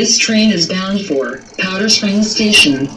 This train is bound for Powder Springs Station.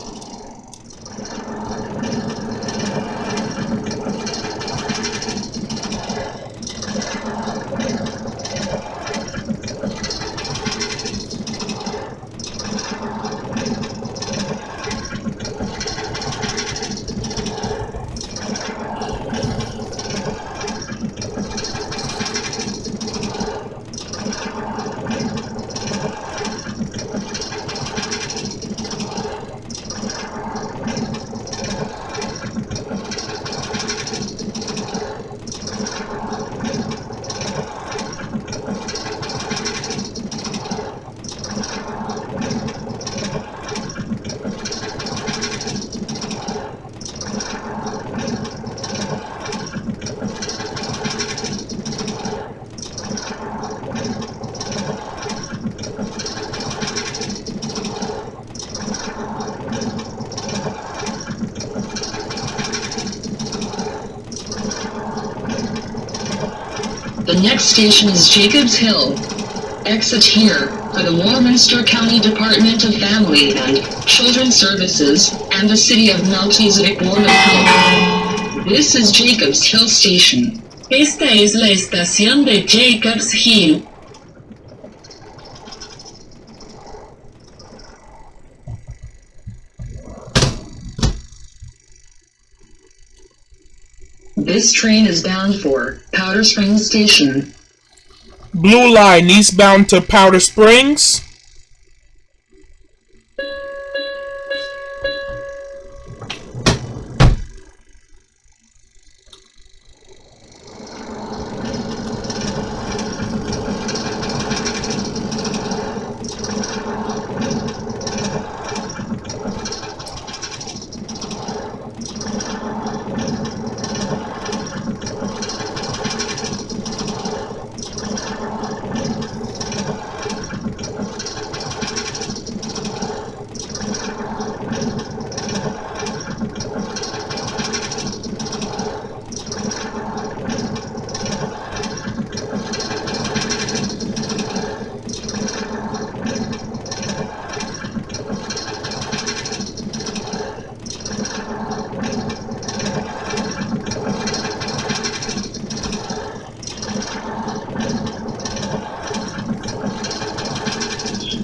Next station is Jacobs Hill. Exit here for the Warminster County Department of Family and Children's Services and the City of Melchizedek Board of. This is Jacobs Hill Station. Esta es la estación de Jacobs Hill. This train is bound for Powder Springs Station. Blue line eastbound to Powder Springs.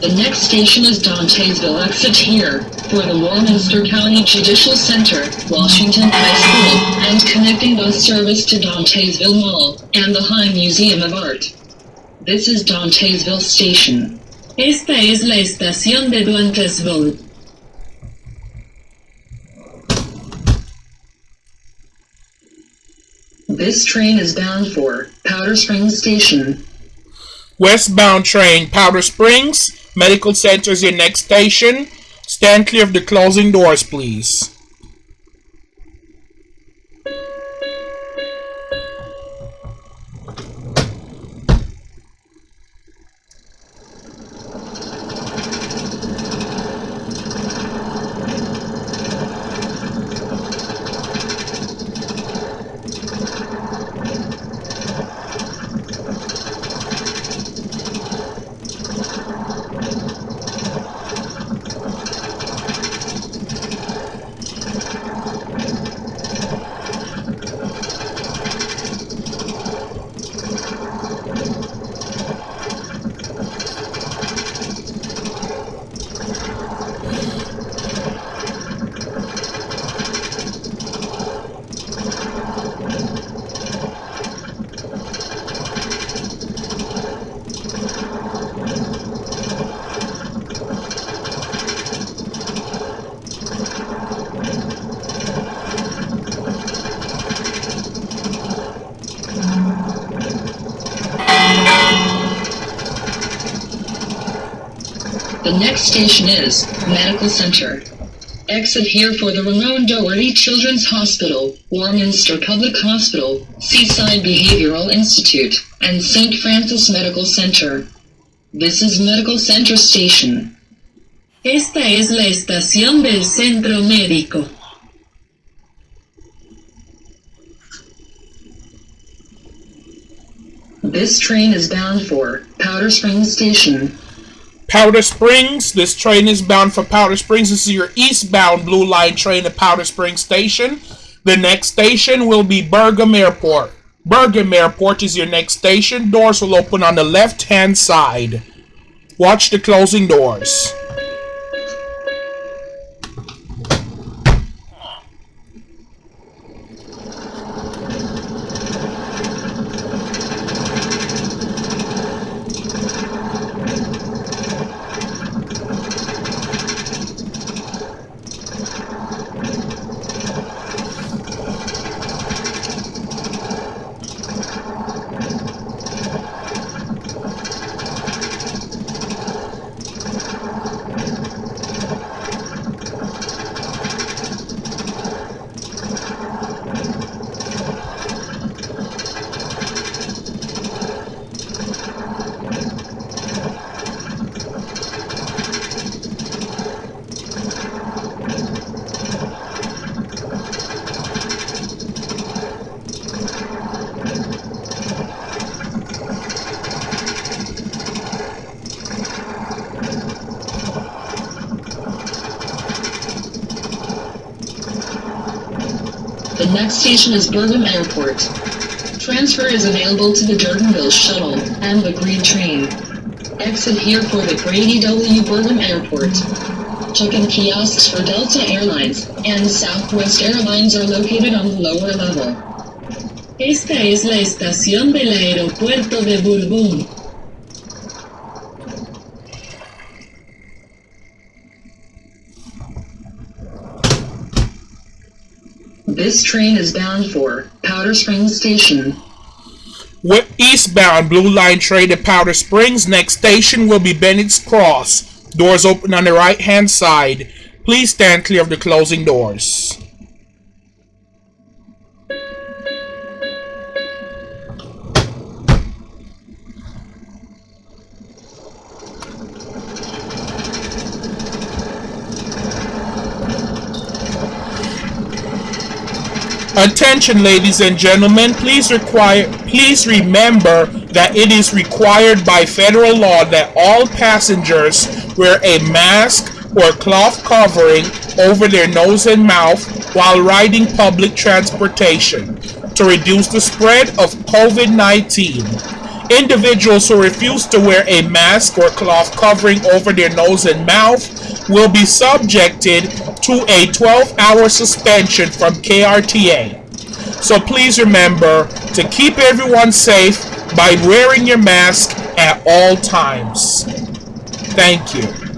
The next station is Dantesville. Exit here for the Warminster County Judicial Center, Washington High School, and connecting bus service to Dantesville Mall and the High Museum of Art. This is Dantesville Station. Esta es la estación de Dantesville. This train is bound for Powder Springs Station. Westbound train, Powder Springs. Medical Center is your next station. Stand clear of the closing doors, please. Next station is Medical Center. Exit here for the Ramon Doherty Children's Hospital, Warminster Public Hospital, Seaside Behavioral Institute, and St. Francis Medical Center. This is Medical Center Station. Esta es la estación del centro médico. This train is bound for Powder Springs Station. Powder Springs. This train is bound for Powder Springs. This is your eastbound Blue Line train at Powder Springs Station. The next station will be Bergam Airport. Bergam Airport is your next station. Doors will open on the left hand side. Watch the closing doors. The next station is Bergam Airport. Transfer is available to the Durdenville Shuttle and the Green Train. Exit here for the Grady W. Bergam Airport. Check-in kiosks for Delta Airlines and Southwest Airlines are located on the lower level. Esta es la estación del aeropuerto de Bourbon. This train is bound for Powder Springs Station. With eastbound Blue Line train to Powder Springs. Next station will be Bennett's Cross. Doors open on the right hand side. Please stand clear of the closing doors. Attention ladies and gentlemen, please require please remember that it is required by federal law that all passengers wear a mask or cloth covering over their nose and mouth while riding public transportation to reduce the spread of COVID-19. Individuals who refuse to wear a mask or cloth covering over their nose and mouth will be subjected to a 12-hour suspension from KRTA. So please remember to keep everyone safe by wearing your mask at all times. Thank you.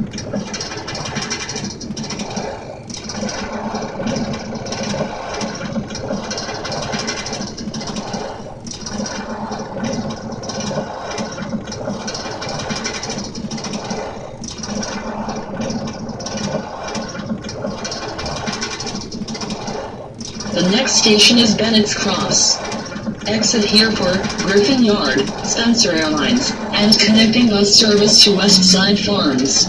The next station is Bennett's Cross. Exit here for Griffin Yard, Spencer Airlines, and connecting bus service to West Side Farms.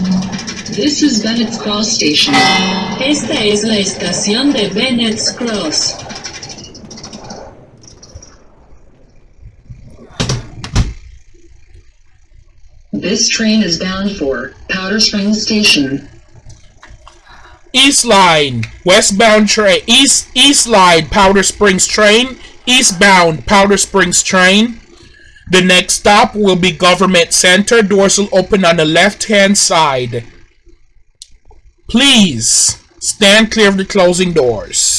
This is Bennett's Cross Station. Esta es la estación de Bennett's Cross. This train is bound for Powder Springs Station. East Line, westbound train, East East Line, Powder Springs train, eastbound Powder Springs train. The next stop will be Government Center. Doors will open on the left hand side. Please stand clear of the closing doors.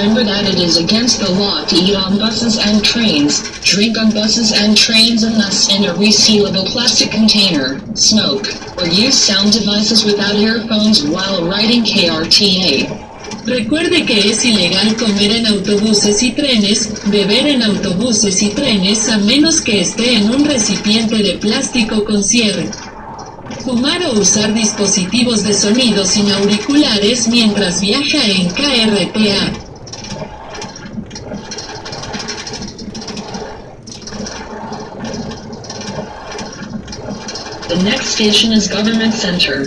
Remember that it is against the law to eat on buses and trains, drink on buses and trains unless in a resealable plastic container, smoke, or use sound devices without earphones while riding KRTA. Recuerde que es ilegal comer en autobuses y trenes, beber en autobuses y trenes a menos que esté en un recipiente de plástico con cierre. Fumar o usar dispositivos de sonido sin auriculares mientras viaja en KRTA. The next station is Government Center.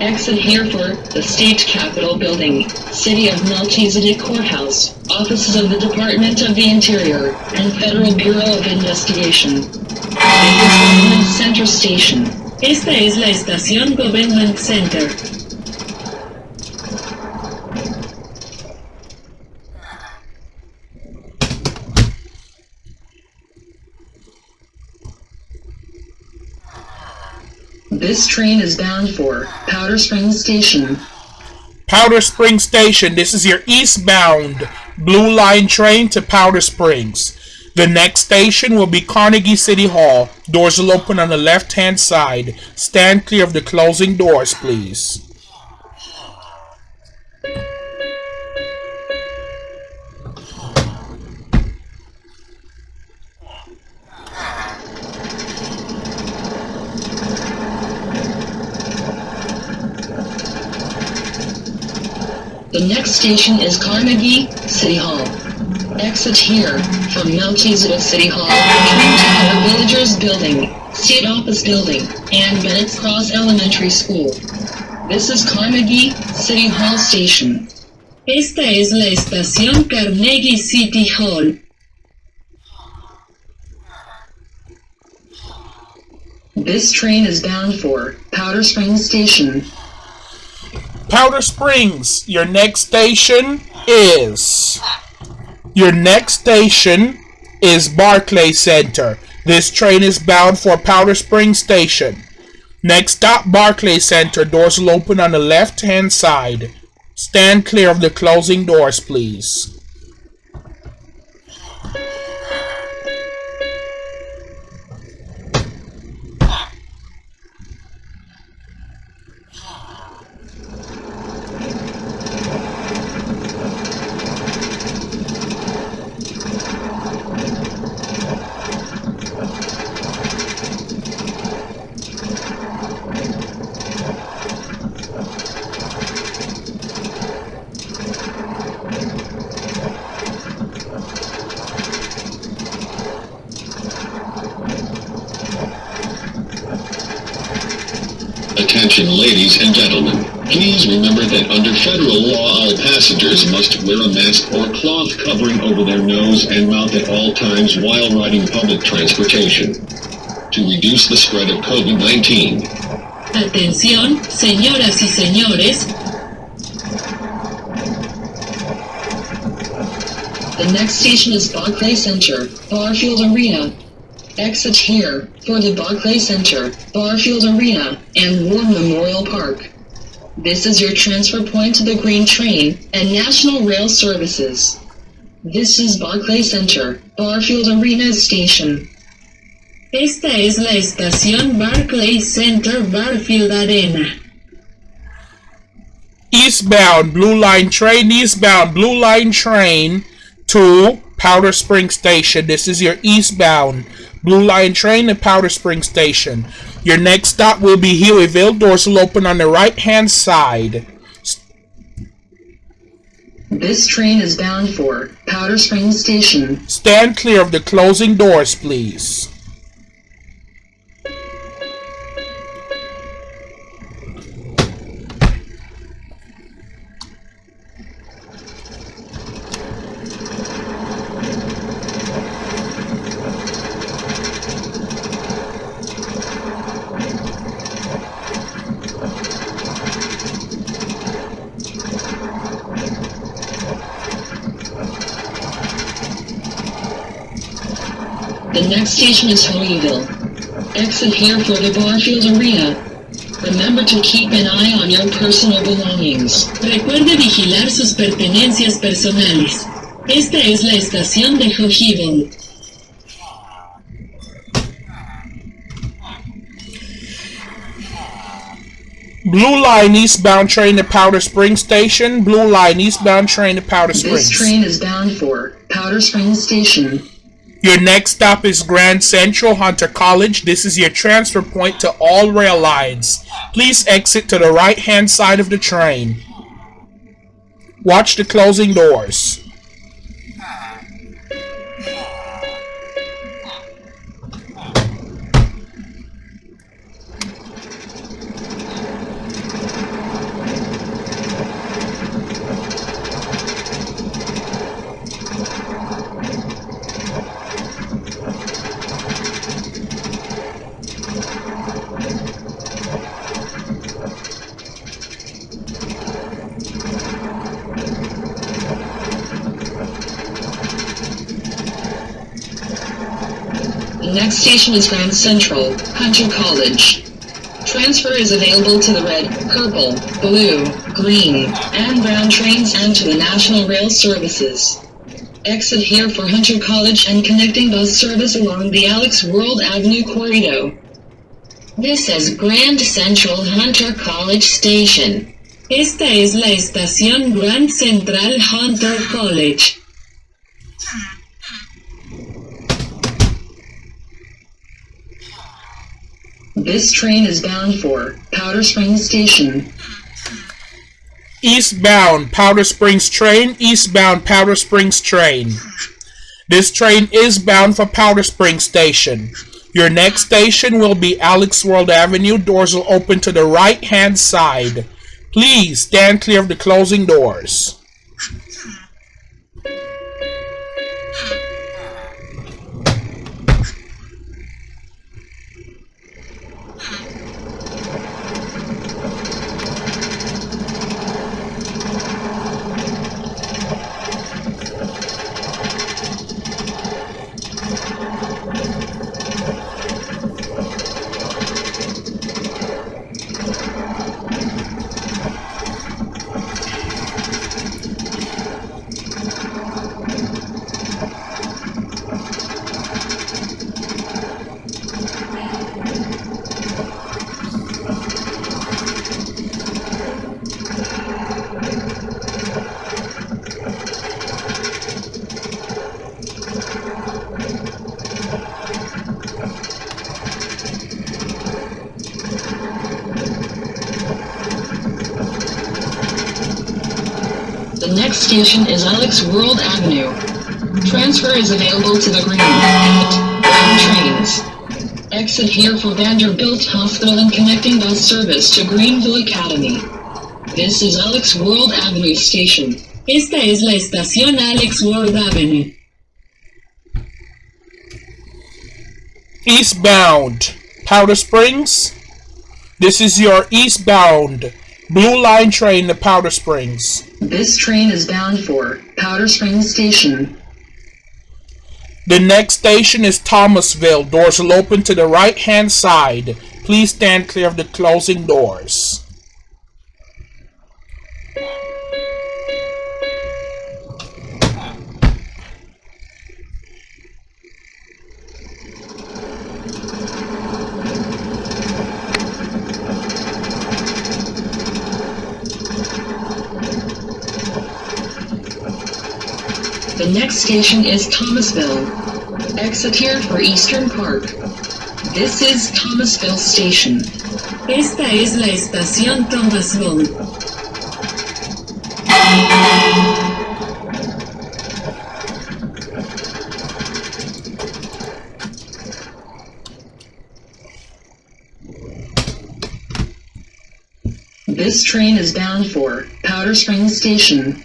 Exit here for the State Capitol Building, City of Melchizedek Courthouse, offices of the Department of the Interior, and Federal Bureau of Investigation. Government Center Station. Esta es la estación Government Center. This train is bound for Powder Springs Station. Powder Springs Station, this is your eastbound Blue Line train to Powder Springs. The next station will be Carnegie City Hall. Doors will open on the left hand side. Stand clear of the closing doors, please. The next station is Carnegie City Hall. Exit here from Melchizedek City Hall, Twin Tower Villagers Building, State Office Building, and Bennett's Cross Elementary School. This is Carnegie City Hall Station. Esta es la estación Carnegie City Hall. This train is bound for Powder Springs Station. Powder Springs, your next station is. Your next station is Barclay Center. This train is bound for Powder Springs Station. Next stop, Barclay Center. Doors will open on the left hand side. Stand clear of the closing doors, please. Attention ladies and gentlemen. Please remember that under federal law all passengers must wear a mask or cloth covering over their nose and mouth at all times while riding public transportation. To reduce the spread of COVID-19, Atención, señoras y señores, The next station is Barclay Center, Barfield Arena. Exit here for the Barclay Center, Barfield Arena, and War Memorial Park. This is your transfer point to the Green Train and National Rail Services. This is Barclay Center, Barfield Arena Station. esta es la estación Barclay Center Barfield Arena. Eastbound Blue Line train, eastbound Blue Line train to Powder Spring Station. This is your eastbound Blue Line train to Powder Spring Station. Your next stop will be Hueyville. Doors will open on the right hand side. This train is bound for Powder Springs Station. Stand clear of the closing doors, please. The next station is Holyville. Exit here for the Barfield Arena. Remember to keep an eye on your personal belongings. Recuerde vigilar sus pertenencias personales. Esta es la estación de Hojivel. Blue Line eastbound train to Powder Spring Station. Blue Line eastbound train to Powder This train is bound for Powder Springs Station. Your next stop is Grand Central Hunter College. This is your transfer point to all rail lines. Please exit to the right hand side of the train. Watch the closing doors. next station is Grand Central, Hunter College. Transfer is available to the red, purple, blue, green, and brown trains and to the National Rail services. Exit here for Hunter College and connecting bus service along the Alex World Avenue corridor. This is Grand Central Hunter College Station. Esta es la estación Grand Central Hunter College. This train is bound for Powder Springs Station. Eastbound Powder Springs train, eastbound Powder Springs train. This train is bound for Powder Springs Station. Your next station will be Alex World Avenue. Doors will open to the right hand side. Please stand clear of the closing doors. The station is Alex World Avenue. Transfer is available to the green and trains. Exit here for Vanderbilt Hospital and connecting bus service to Greenville Academy. This is Alex World Avenue Station. Esta es la estación Alex World Avenue. Eastbound Powder Springs. This is your eastbound Blue Line train to Powder Springs. This train is bound for Powder Springs Station. The next station is Thomasville. Doors will open to the right hand side. Please stand clear of the closing doors. Next station is Thomasville. Exit here for Eastern Park. This is Thomasville Station. Esta es la estación Thomasville. This train is bound for Powder Springs Station.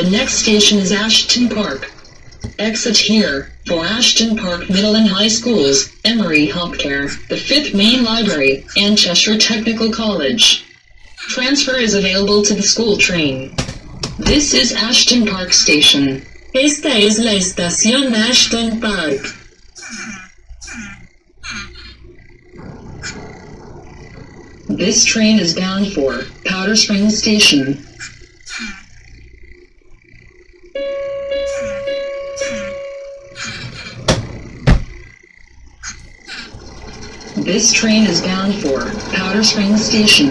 The next station is Ashton Park. Exit here for Ashton Park Middle and High Schools, Emory Healthcare, the Fifth Main Library, and Cheshire Technical College. Transfer is available to the school train. This is Ashton Park Station. Esta es la estación Ashton Park. This train is bound for Powder Springs Station. This train is bound for Powder Springs Station.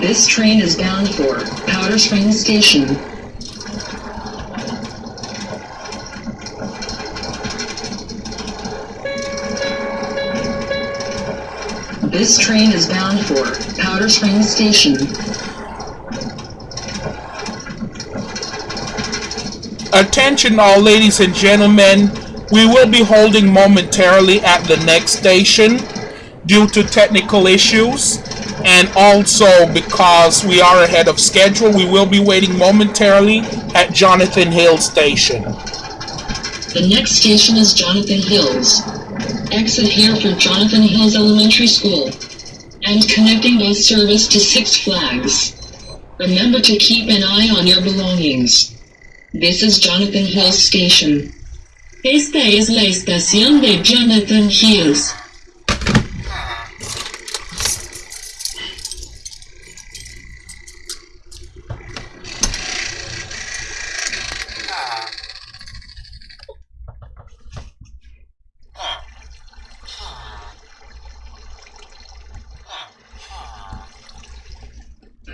This train is bound for Powder Springs Station. This train is bound for Powder Springs Station. Attention all ladies and gentlemen, we will be holding momentarily at the next station due to technical issues and also because we are ahead of schedule, we will be waiting momentarily at Jonathan Hill Station. The next station is Jonathan Hills. Exit here for Jonathan Hills Elementary School. And connecting bus service to Six Flags. Remember to keep an eye on your belongings. This is Jonathan Hills Station. Esta es la estación de Jonathan Hills.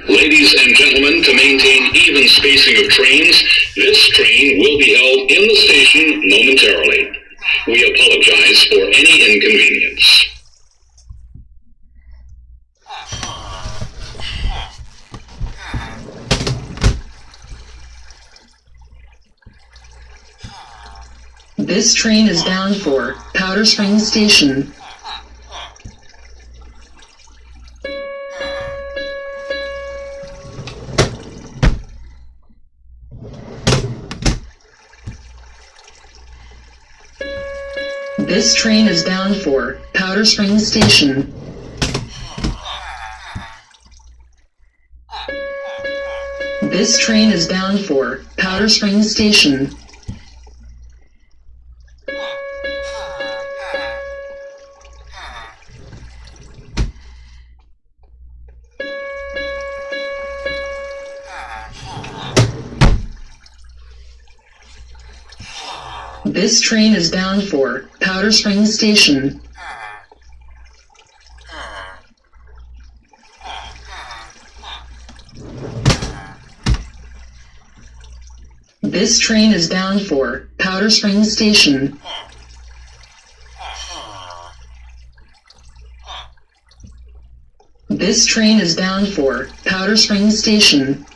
Ladies and gentlemen, to maintain even spacing of trains, this train will be held in the station momentarily. We apologize for any inconvenience. This train is bound for Powder Springs Station. This train is bound for Powder Springs Station. This train is bound for Powder Springs Station. This train is bound for Powder Springs Station. This train is bound for Powder Springs Station. This train is bound for Powder Springs Station.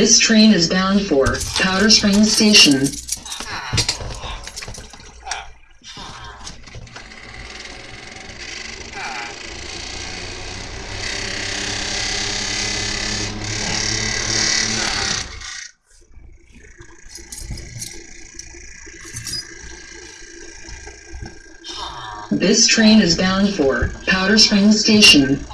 This train is bound for Powder Springs Station. This train is bound for Powder Springs Station.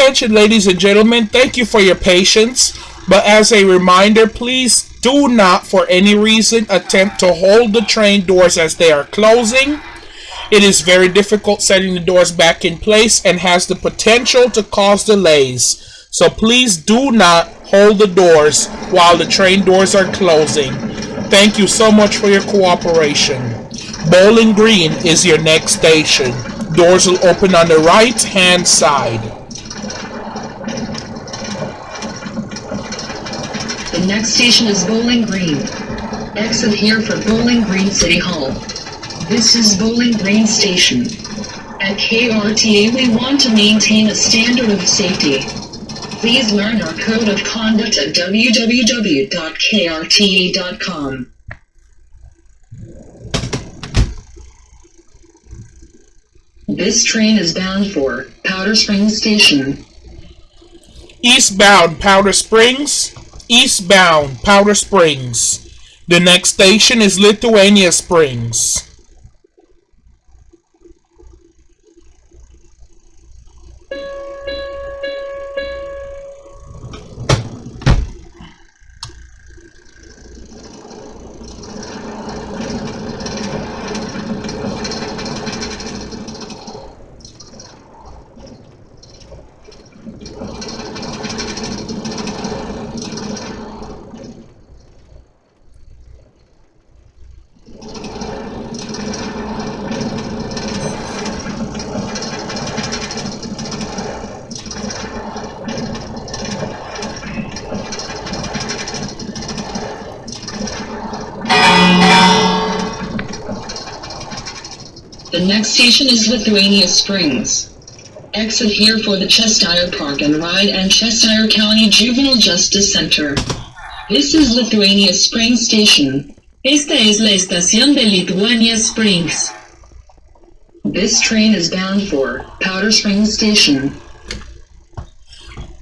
Attention, ladies and gentlemen, thank you for your patience. But as a reminder, please do not, for any reason, attempt to hold the train doors as they are closing. It is very difficult setting the doors back in place and has the potential to cause delays. So please do not hold the doors while the train doors are closing. Thank you so much for your cooperation. Bowling Green is your next station. Doors will open on the right hand side. Next station is Bowling Green. Exit here for Bowling Green City Hall. This is Bowling Green Station. At KRTA we want to maintain a standard of safety. Please learn our code of conduct at www.krta.com. This train is bound for Powder Springs Station. Eastbound Powder Springs. Eastbound Powder Springs. The next station is Lithuania Springs. Next station is Lithuania Springs. Exit here for the Cheshire Park and Ride and Cheshire County Juvenile Justice Center. This is Lithuania Springs Station. Esta es la estación de Lithuania Springs. This train is bound for Powder Springs Station.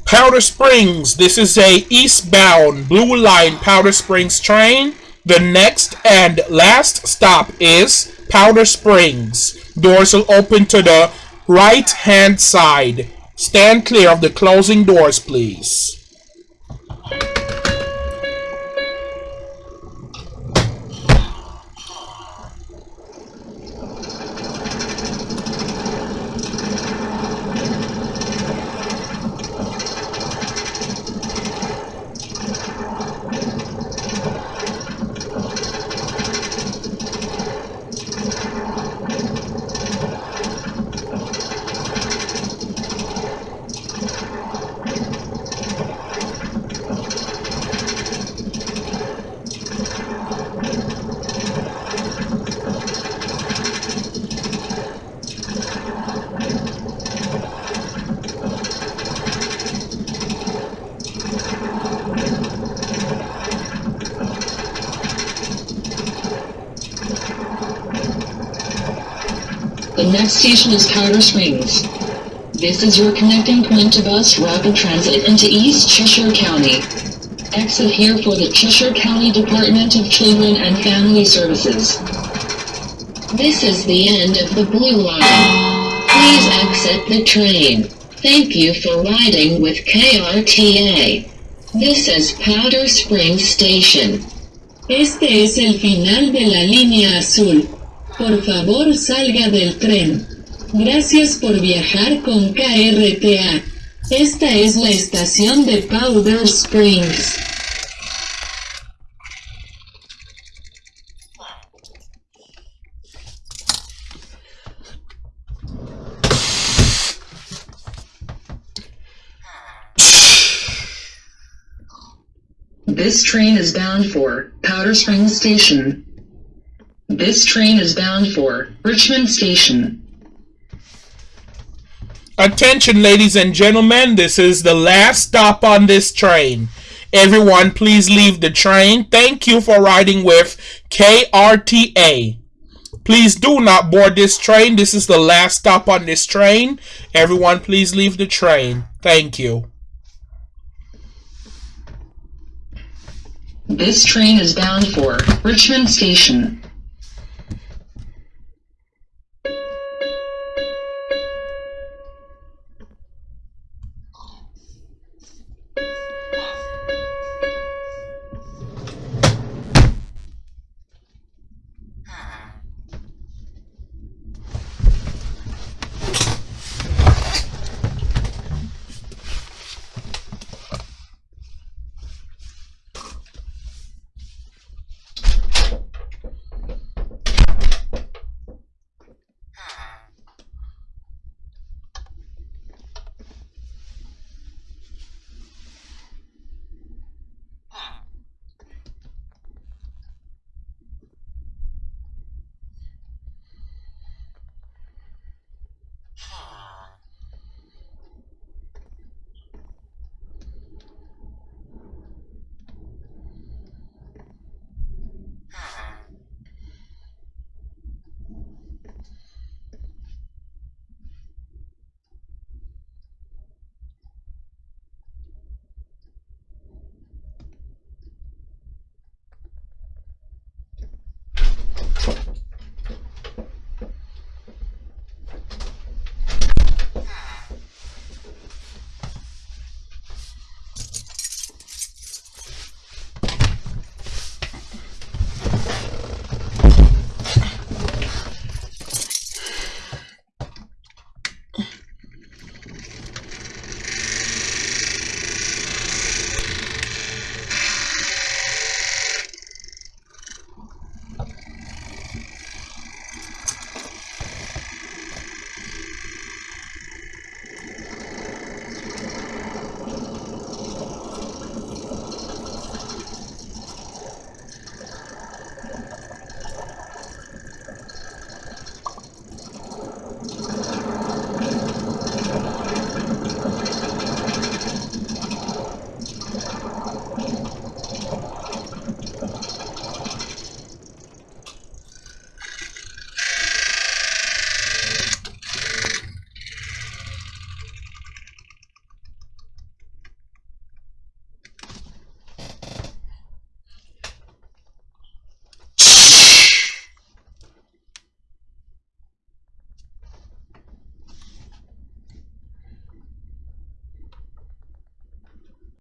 Powder Springs. This is a eastbound Blue Line Powder Springs train. The next and last stop is Powder Springs. Doors will open to the right hand side. Stand clear of the closing doors, please. The next station is Powder Springs. This is your connecting point to bus rapid transit into East Cheshire County. Exit here for the Cheshire County Department of Children and Family Services. This is the end of the Blue Line. Please exit the train. Thank you for riding with KRTA. This is Powder Springs Station. Este es el final de la línea azul. Por favor salga del tren. Gracias por viajar con KRTA. Esta es la estación de Powder Springs. This train is bound for Powder Springs Station. This train is bound for Richmond Station. Attention, ladies and gentlemen, this is the last stop on this train. Everyone, please leave the train. Thank you for riding with KRTA. Please do not board this train. This is the last stop on this train. Everyone, please leave the train. Thank you. This train is bound for Richmond Station.